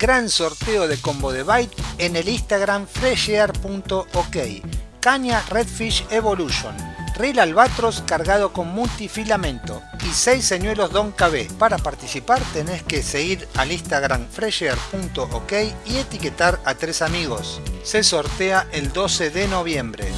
gran sorteo de combo de bite en el Instagram freshear.ok. Caña Redfish Evolution. Reel albatros cargado con multifilamento y 6 señuelos Don KB. Para participar tenés que seguir al Instagram fresher.ok y etiquetar a tres amigos. Se sortea el 12 de noviembre.